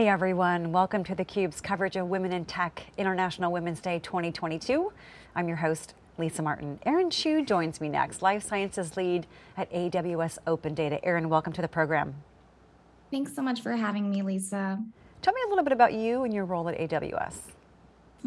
Hey everyone, welcome to theCUBE's coverage of Women in Tech International Women's Day 2022. I'm your host, Lisa Martin. Erin Chu joins me next, Life Sciences Lead at AWS Open Data. Erin, welcome to the program. Thanks so much for having me, Lisa. Tell me a little bit about you and your role at AWS.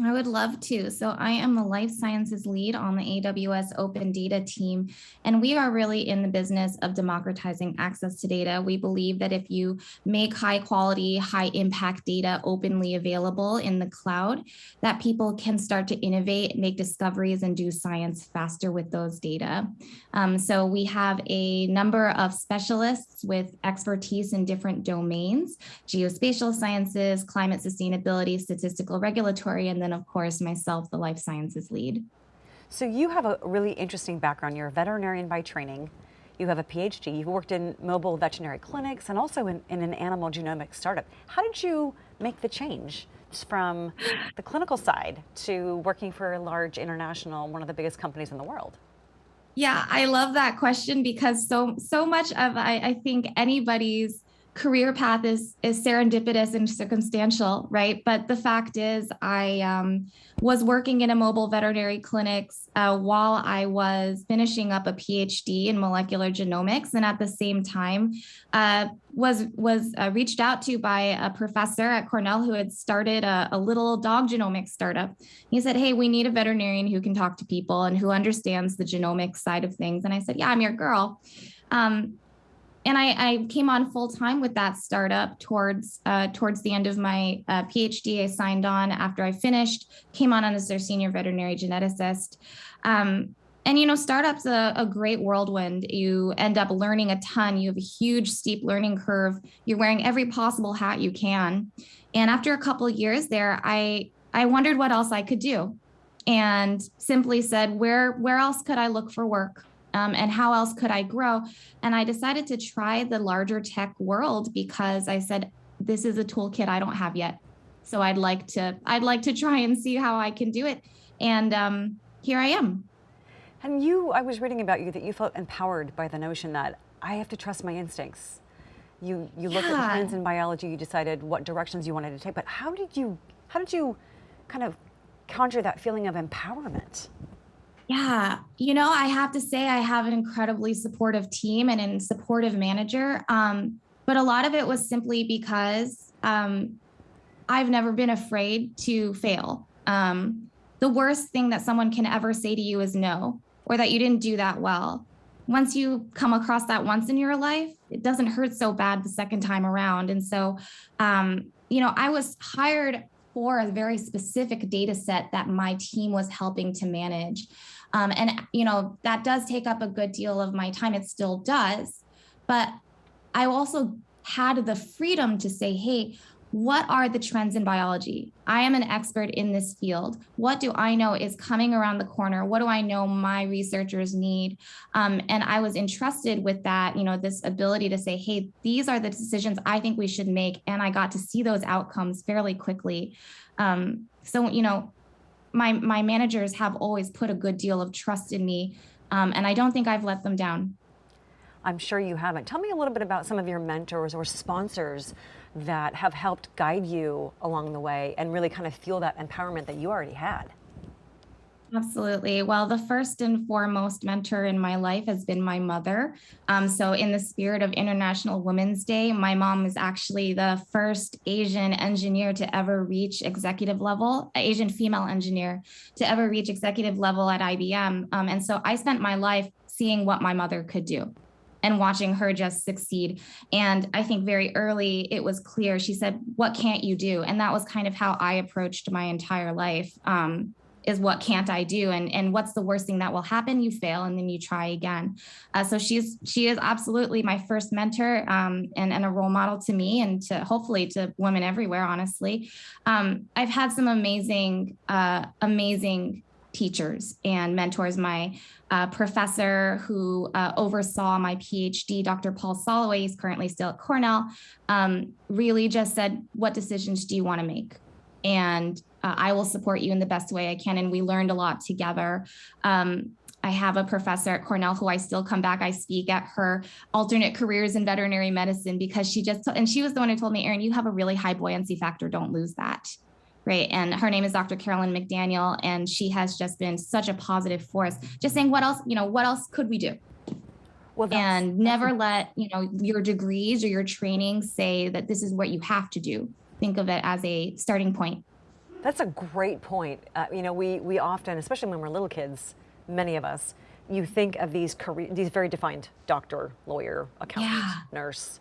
I would love to. So I am the life sciences lead on the AWS Open Data team, and we are really in the business of democratizing access to data. We believe that if you make high quality, high impact data openly available in the cloud, that people can start to innovate, make discoveries, and do science faster with those data. Um, so we have a number of specialists with expertise in different domains, geospatial sciences, climate sustainability, statistical regulatory, and then of course myself, the life sciences lead. So you have a really interesting background. You're a veterinarian by training. You have a PhD. You've worked in mobile veterinary clinics and also in, in an animal genomics startup. How did you make the change from the clinical side to working for a large international, one of the biggest companies in the world? Yeah, I love that question because so so much of I, I think anybody's career path is is serendipitous and circumstantial, right? But the fact is, I um, was working in a mobile veterinary clinics uh, while I was finishing up a PhD in molecular genomics, and at the same time, uh, was was uh, reached out to by a professor at Cornell who had started a, a little dog genomics startup. He said, "Hey, we need a veterinarian who can talk to people and who understands the genomics side of things." And I said, "Yeah, I'm your girl." Um, and I, I, came on full time with that startup towards uh, towards the end of my uh, PhD. I signed on after I finished, came on as their senior veterinary geneticist. Um, and you know, startups a, a great whirlwind. You end up learning a ton. You have a huge steep learning curve. You're wearing every possible hat you can. And after a couple years there, I I wondered what else I could do, and simply said, where where else could I look for work? Um, and how else could I grow? And I decided to try the larger tech world because I said, this is a toolkit I don't have yet. So I'd like to, I'd like to try and see how I can do it. And um, here I am. And you, I was reading about you that you felt empowered by the notion that I have to trust my instincts. You, you looked yeah. at trends in biology, you decided what directions you wanted to take, but how did you, how did you kind of conjure that feeling of empowerment? Yeah, you know, I have to say I have an incredibly supportive team and a supportive manager. Um, but a lot of it was simply because um, I've never been afraid to fail. Um, the worst thing that someone can ever say to you is no, or that you didn't do that well. Once you come across that once in your life, it doesn't hurt so bad the second time around. And so, um, you know, I was hired for a very specific data set that my team was helping to manage. Um, and, you know, that does take up a good deal of my time. It still does. But I also had the freedom to say, hey, what are the trends in biology? I am an expert in this field. What do I know is coming around the corner? What do I know my researchers need? Um, and I was entrusted with that, you know, this ability to say, hey, these are the decisions I think we should make. And I got to see those outcomes fairly quickly. Um, so, you know, my my managers have always put a good deal of trust in me, um, and I don't think I've let them down. I'm sure you haven't. Tell me a little bit about some of your mentors or sponsors that have helped guide you along the way and really kind of feel that empowerment that you already had. Absolutely. Well, the first and foremost mentor in my life has been my mother. Um, so, in the spirit of International Women's Day, my mom is actually the first Asian engineer to ever reach executive level, Asian female engineer to ever reach executive level at IBM. Um, and so, I spent my life seeing what my mother could do and watching her just succeed. And I think very early it was clear. She said, What can't you do? And that was kind of how I approached my entire life. Um, is what can't I do? And, and what's the worst thing that will happen? You fail and then you try again. Uh, so she's, she is absolutely my first mentor um, and, and a role model to me and to hopefully to women everywhere, honestly. Um, I've had some amazing, uh, amazing teachers and mentors. My uh, professor who uh, oversaw my PhD, Dr. Paul Soloway, he's currently still at Cornell, um, really just said, what decisions do you want to make? And uh, I will support you in the best way I can. And we learned a lot together. Um, I have a professor at Cornell who I still come back. I speak at her alternate careers in veterinary medicine because she just, and she was the one who told me, Erin, you have a really high buoyancy factor. Don't lose that. Right. And her name is Dr. Carolyn McDaniel. And she has just been such a positive force, just saying, what else, you know, what else could we do? Well, and never let, you know, your degrees or your training say that this is what you have to do. Think of it as a starting point. That's a great point. Uh, you know, we, we often, especially when we're little kids, many of us, you think of these career, these very defined doctor, lawyer, accountant, yeah. nurse,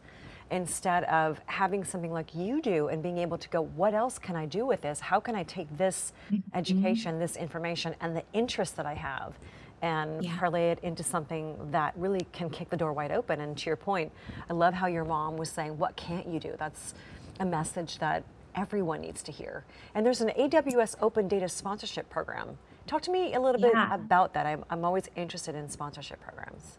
instead of having something like you do and being able to go, what else can I do with this? How can I take this mm -hmm. education, this information, and the interest that I have and yeah. parlay it into something that really can kick the door wide open. And to your point, I love how your mom was saying, what can't you do? That's a message that everyone needs to hear. And there's an AWS Open Data Sponsorship Program. Talk to me a little yeah. bit about that. I'm, I'm always interested in sponsorship programs.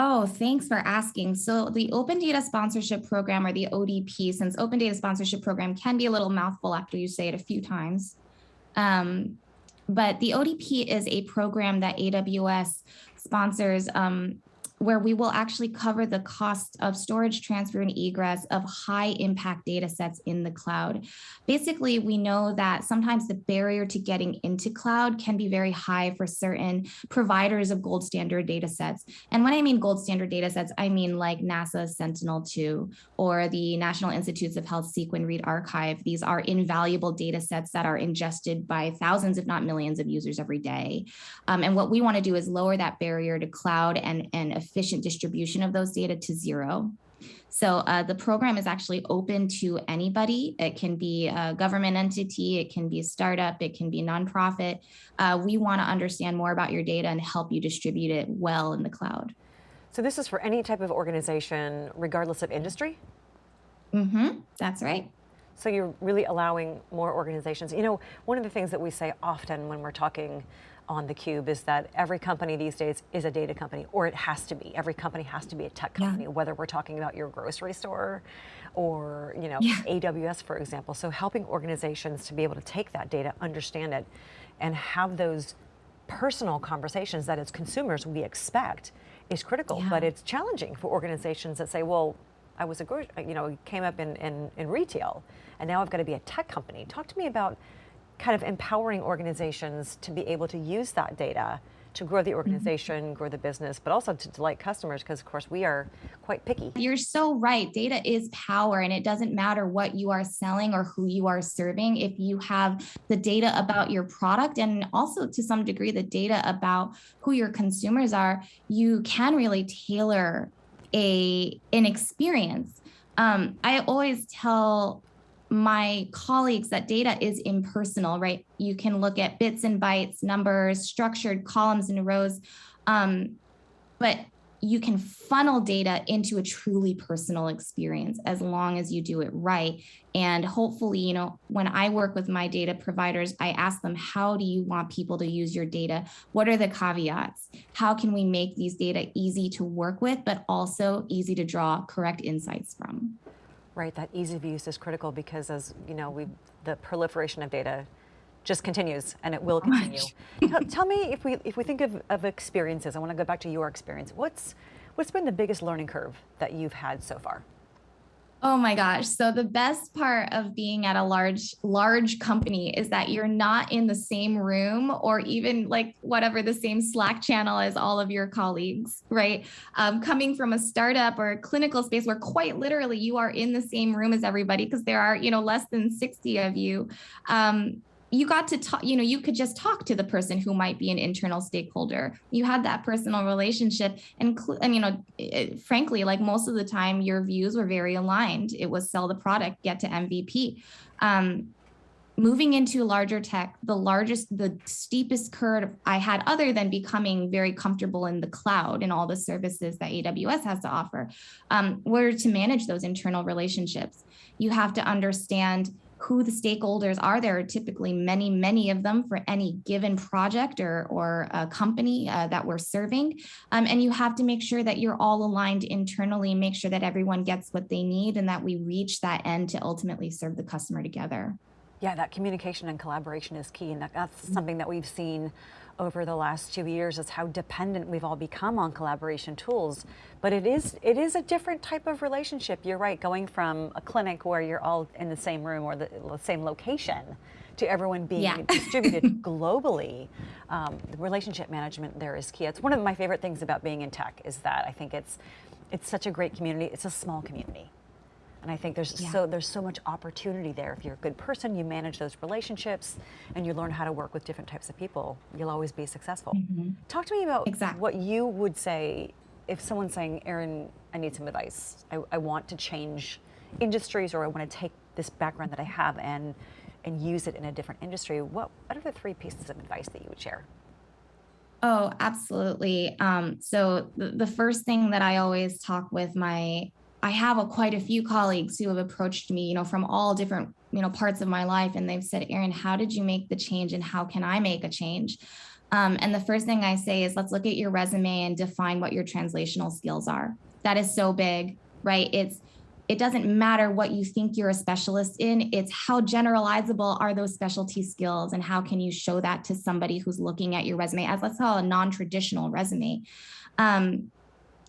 Oh, thanks for asking. So the Open Data Sponsorship Program or the ODP, since Open Data Sponsorship Program can be a little mouthful after you say it a few times. Um, but the ODP is a program that AWS sponsors um, where we will actually cover the cost of storage, transfer, and egress of high impact data sets in the cloud. Basically, we know that sometimes the barrier to getting into cloud can be very high for certain providers of gold standard data sets. And when I mean gold standard data sets, I mean like NASA Sentinel-2 or the National Institutes of Health Sequence Read Archive. These are invaluable data sets that are ingested by thousands, if not millions of users every day. Um, and what we want to do is lower that barrier to cloud and, and efficient distribution of those data to zero. So uh, the program is actually open to anybody. It can be a government entity, it can be a startup, it can be a nonprofit. Uh, we want to understand more about your data and help you distribute it well in the cloud. So this is for any type of organization, regardless of industry? Mm-hmm, that's right. So you're really allowing more organizations. You know, one of the things that we say often when we're talking on theCUBE is that every company these days is a data company, or it has to be. Every company has to be a tech company, yeah. whether we're talking about your grocery store or you know yeah. AWS, for example. So helping organizations to be able to take that data, understand it, and have those personal conversations that as consumers we expect is critical, yeah. but it's challenging for organizations that say, well, I was a, you know, came up in, in, in retail, and now I've got to be a tech company. Talk to me about kind of empowering organizations to be able to use that data to grow the mm-hmm. organization, mm -hmm. grow the business, but also to delight customers because of course we are quite picky. You're so right. Data is power and it doesn't matter what you are selling or who you are serving. If you have the data about your product and also to some degree the data about who your consumers are, you can really tailor a an experience. Um, I always tell my colleagues that data is impersonal, right? You can look at bits and bytes, numbers, structured columns and rows, um, but you can funnel data into a truly personal experience as long as you do it right. And hopefully, you know, when I work with my data providers, I ask them, how do you want people to use your data? What are the caveats? How can we make these data easy to work with, but also easy to draw correct insights from? Right, that ease of use is critical because as you know, we the proliferation of data just continues and it will continue. tell, tell, me if we if we think of, of experiences, I want to go back to your experience. What's what's been the biggest learning curve that you've had so far? Oh my gosh. So the best part of being at a large, large company is that you're not in the same room or even like whatever the same Slack channel as all of your colleagues, right? Um, coming from a startup or a clinical space where quite literally you are in the same room as everybody because there are, you know, less than 60 of you. Um, you got to talk, you know, you could just talk to the person who might be an internal stakeholder. You had that personal relationship. And, and you know, it, frankly, like most of the time, your views were very aligned. It was sell the product, get to MVP. Um, moving into larger tech, the largest, the steepest curve I had, other than becoming very comfortable in the cloud and all the services that AWS has to offer, um, were to manage those internal relationships. You have to understand who the stakeholders are. There are typically many, many of them for any given project or, or a company uh, that we're serving. Um, and you have to make sure that you're all aligned internally, make sure that everyone gets what they need and that we reach that end to ultimately serve the customer together. Yeah, that communication and collaboration is key, and that's Mm-hmm. something that we've seen over the last two years is how dependent we've all become on collaboration tools. But it is it is a different type of relationship. You're right, going from a clinic where you're all in the same room or the, the same location to everyone being Yeah. distributed globally. Um, the relationship management there is key. It's one of my favorite things about being in tech is that I think it's it's such a great community. It's a small community. And I think there's Yeah. so there's so much opportunity there. If you're a good person, you manage those relationships, and you learn how to work with different types of people. You'll always be successful. Talk to me about Exactly. what you would say if someone's saying, "Erin, I need some advice. I, I want to change industries, or I want to take this background that I have and and use it in a different industry." What what are the three pieces of advice that you would share? Oh, absolutely. Um, so the, the first thing that I always talk with my, I have a, quite a few colleagues who have approached me, you know, from all different, you know, parts of my life, and they've said, "Erin, how did you make the change, and how can I make a change?" Um, and the first thing I say is, let's look at your resume and define what your translational skills are. That is so big, right? It's it doesn't matter what you think you're a specialist in it's how generalizable are those specialty skills and how can you show that to somebody who's looking at your resume as let's call a non-traditional resume um,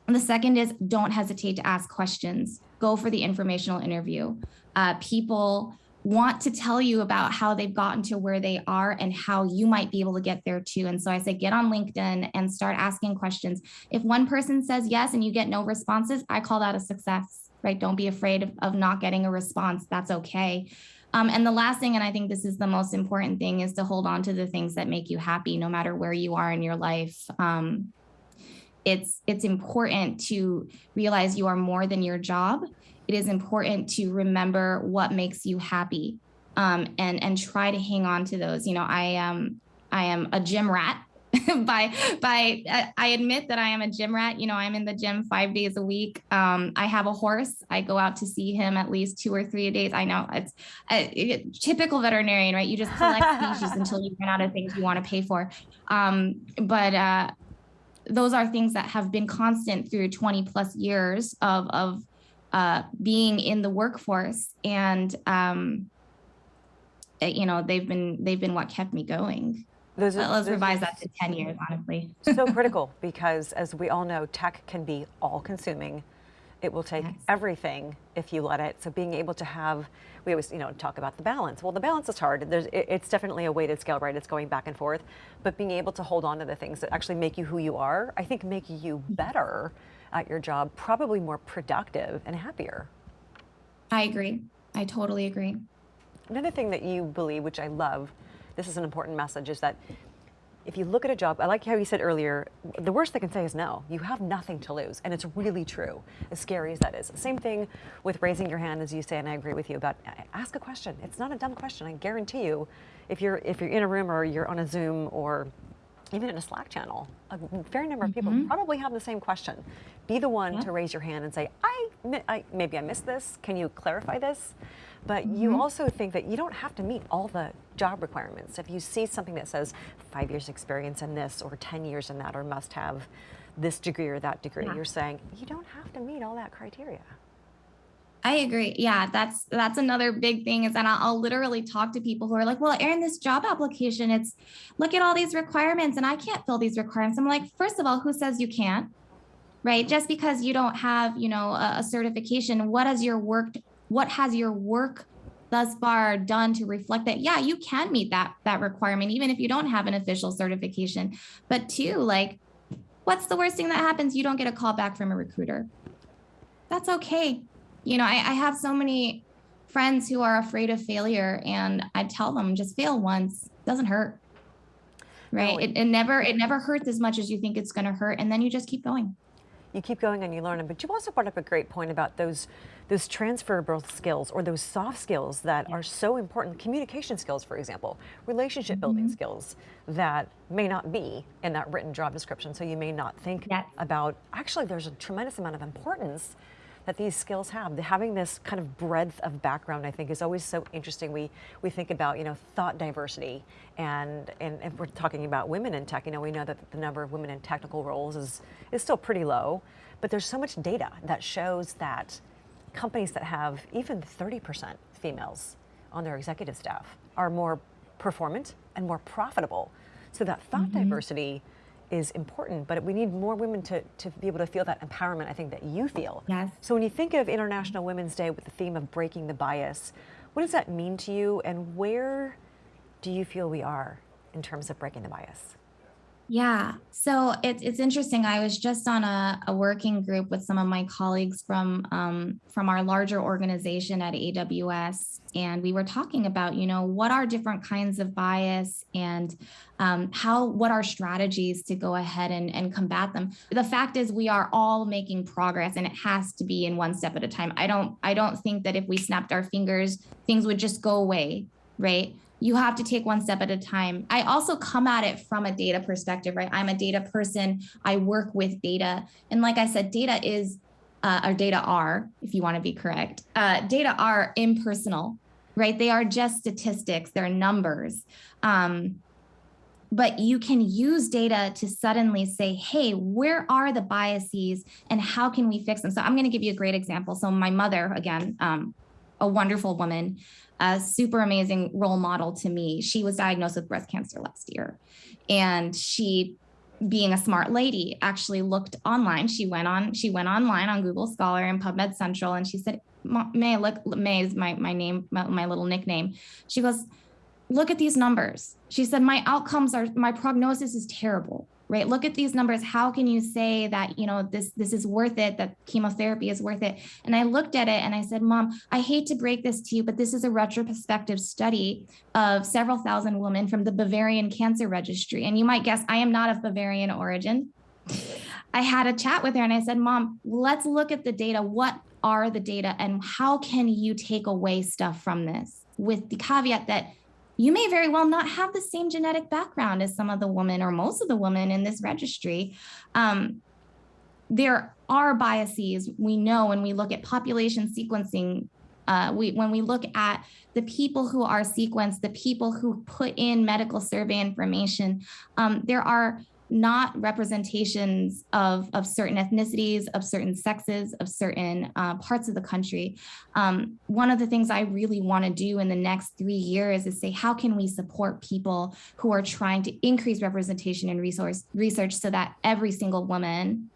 and the second is don't hesitate to ask questions go for the informational interview uh, people want to tell you about how they've gotten to where they are and how you might be able to get there too. And so I say, get on LinkedIn and start asking questions. If one person says yes and you get no responses, I call that a success, right? Don't be afraid of, of not getting a response. That's okay. Um, and the last thing, and I think this is the most important thing, is to hold on to the things that make you happy, no matter where you are in your life. Um, it's it's important to realize you are more than your job. It is important to remember what makes you happy um, and and try to hang on to those. You know i um i am a gym rat. By by I- i admit that i am a gym rat. You know i'm in the gym five days a week. Um, i have a horse. I go out to see him at least two or three days. I know it's uh, it- typical veterinarian right? You just collect species until you run out of things you want to pay for. Um, but uh, those are things that have been constant through 20 plus years of of uh, being in the workforce and um, uh, you know they've been they've been what kept me going. Those Uh, let's those revise that to 10 years honestly. so critical because as we all know tech can be all consuming it will take Yes. everything if you let it. So being able to have we always you know talk about the balance. Well the balance is hard. There's, it's definitely a weighted scale right? It's going back and forth. But being able to hold on to the things that actually make you who you are i think make you mm-hmm. better at your job probably more productive and happier. I agree. I totally agree. Another thing that you believe, which I love, this is an important message, is that if you look at a job, I like how you said earlier, the worst they can say is no. You have nothing to lose. And it's really true, as scary as that is. Same thing with raising your hand, as you say, and I agree with you about ask a question. It's not a dumb question. I guarantee you, if you're, if you're in a room or you're on a Zoom or even in a Slack channel, a fair number of people mm-hmm. probably have the same question. Be the one Yeah. to raise your hand and say, I, I maybe I missed this. Can you clarify this? But you mm-hmm. also think that you don't have to meet all the job requirements. If you see something that says five years experience in this or 10 years in that or must have this degree or that degree, Yeah. you're saying you don't have to meet all that criteria. I agree. Yeah, that's that's another big thing is that I'll, I'll literally talk to people who are like, "Well, Erin, this job application, it's look at all these requirements, and I can't fill these requirements." I'm like, first of all, who says you can't? Right? Just because you don't have, you know, a, a certification, what has your work? What has your work thus far done to reflect that? Yeah, you can meet that that requirement, even if you don't have an official certification. But two, like, what's the worst thing that happens? You don't get a call back from a recruiter. That's okay you know, I, I have so many friends who are afraid of failure, and I tell them just fail once, it doesn't hurt. Right? No, it, it never it never hurts as much as you think it's going to hurt, and then you just keep going. you keep going and you learn. But you also brought up a great point about those those transferable skills or those soft skills that are so important. Communication skills, for example, relationship building mm-hmm. skills that may not be in that written job description. So you may not think Yes. about actually there's a tremendous amount of importance that these skills have. Having this kind of breadth of background, I think, is always so interesting. We we think about you know thought diversity, and and if we're talking about women in tech, you know, we know that the number of women in technical roles is is still pretty low, but there's so much data that shows that companies that have even 30% females on their executive staff are more performant and more profitable. So that thought mm-hmm. diversity is important, but we need more women to, to be able to feel that empowerment, I think, that you feel. Yes. So when you think of International Women's Day with the theme of breaking the bias, what does that mean to you and where do you feel we are in terms of breaking the bias? Yeah. So it's it's interesting. I was just on a, a working group with some of my colleagues from um, from our larger organization at AWS, and we were talking about you know what are different kinds of bias and um, how what are strategies to go ahead and, and combat them. The fact is we are all making progress, and it has to be in one step at a time. I don't I don't think that if we snapped our fingers, things would just go away, right? You have to take one step at a time. I also come at it from a data perspective, right? I'm a data person. I work with data. And like I said, data is, uh, or data are, if you want to be correct, uh, data are impersonal, right? They are just statistics, they're numbers. Um, but you can use data to suddenly say, hey, where are the biases and how can we fix them? So I'm going to give you a great example. So my mother, again, um, a wonderful woman, a super amazing role model to me. She was diagnosed with breast cancer last year. And she being a smart lady actually looked online she went on she went online on google scholar and pubmed central and she said may look may is my, my name my, my little nickname she goes look at these numbers she said my outcomes are my prognosis is terrible right? Look at these numbers. How can you say that you know this this is worth it that chemotherapy is worth it? And i looked at it and i said mom i hate to break this to you but this is a retrospective study of several thousand women from the bavarian cancer registry. And you might guess i am not of bavarian origin. I had a chat with her and i said mom let's look at the data. What are the data and how can you take away stuff from this? With the caveat that you may very well not have the same genetic background as some of the women or most of the women in this registry. Um, there are biases we know when we look at population sequencing. Uh, we, when we look at the people who are sequenced, the people who put in medical survey information, um, there are not representations of, of certain ethnicities, of certain sexes, of certain uh, parts of the country. Um, one of the things I really want to do in the next three years is say, how can we support people who are trying to increase representation in resource research so that every single woman,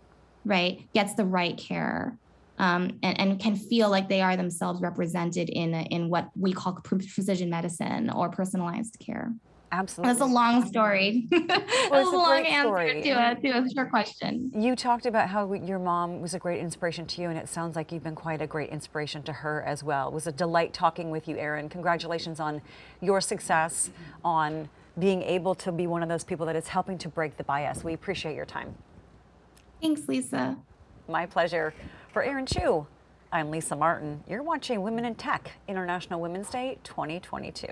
right, gets the right care um, and, and, can feel like they are themselves represented in, in what we call precision medicine or personalized care. Absolutely. That's a long story. Well, That's a a long answer to a, to a short question. You talked about how your mom was a great inspiration to you, and it sounds like you've been quite a great inspiration to her as well. It was a delight talking with you, Erin. Congratulations on your success, on being able to be one of those people that is helping to break the bias. We appreciate your time. Thanks, Lisa. My pleasure. For Erin Chu, I'm Lisa Martin. You're watching Women in Tech, International Women's Day 2022.